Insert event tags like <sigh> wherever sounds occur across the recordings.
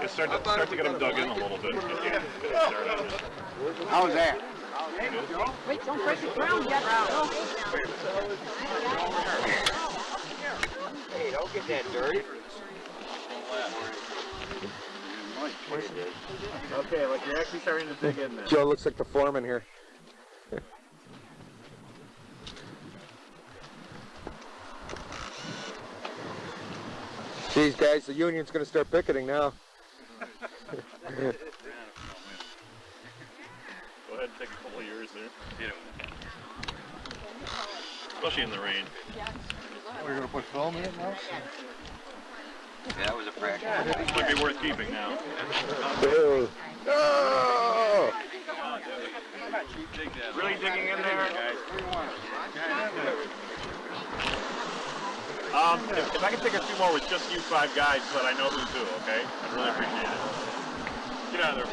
Just start to, start to get them dug in a little bit. Get the, get the dirt out of it. How's that? Wait, don't break the ground yet. Hey, don't get that dirty. Okay, like you're actually starting to dig in there. Joe looks like the foreman here. These guys, the union's gonna start picketing now. Go ahead and take a couple of years there. Especially in the rain. We're gonna put film in it now? Yeah, that was a practice. Might be worth keeping now. Ew. No! Really digging in there? Um, if, if I can take a few more with just you five guys so that I know who's who, okay? I'd really appreciate it. Get out of there.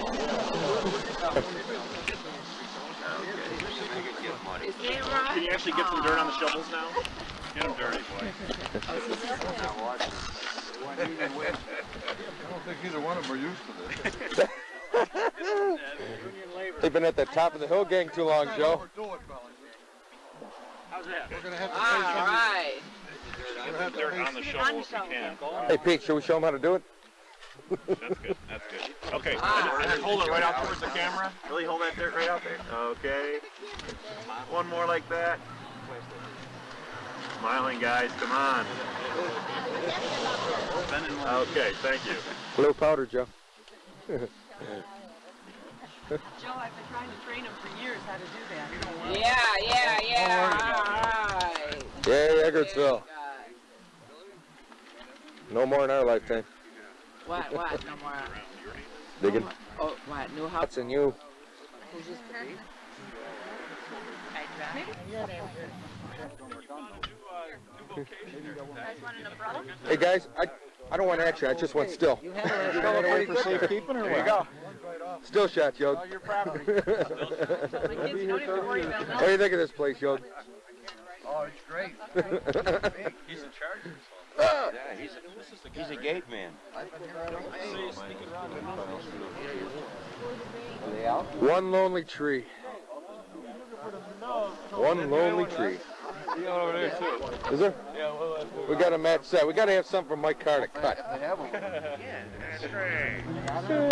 Can you actually get some dirt on the shovels now? Get them dirty, boy. I don't think either one of them are used to this. <laughs> They've been at the top of the hill gang too long, Joe. Overdo it, fellas. How's that? We're gonna have to All pay some. right. We're have Dirt on the shovel if you can. Hey Pete, should we show them how to do it? That's good. That's good. Okay. Ah, and just, and hold it right out towards the ah. camera. Really hold that dirt right out there. Okay. One more like that. Smiling guys, come on. Okay, thank you. Blue powder, Joe. <laughs> Joe, I've been trying to train him for years how to do that. Yeah, yeah, yeah. All right. Yay, Eggertsville. No more in our lifetime. What, what? No more. Digging. Oh, what? New house? That's in you. Who's this to be? Hey guys, I I don't want action. I just want still. You got away for safekeeping or what? There you go. Still shot, Yod. Oh, your property. <laughs> My kids don't even worry about What do you think of this place, Yod? Oh, it's great. <laughs> He's in charge of this whole <laughs> Yeah, he's a, he's a gate man. Are they out? One lonely tree. One lonely tree. over there too. Is there? We got a match set. We got to have something for Mike Carr to cut. They have them.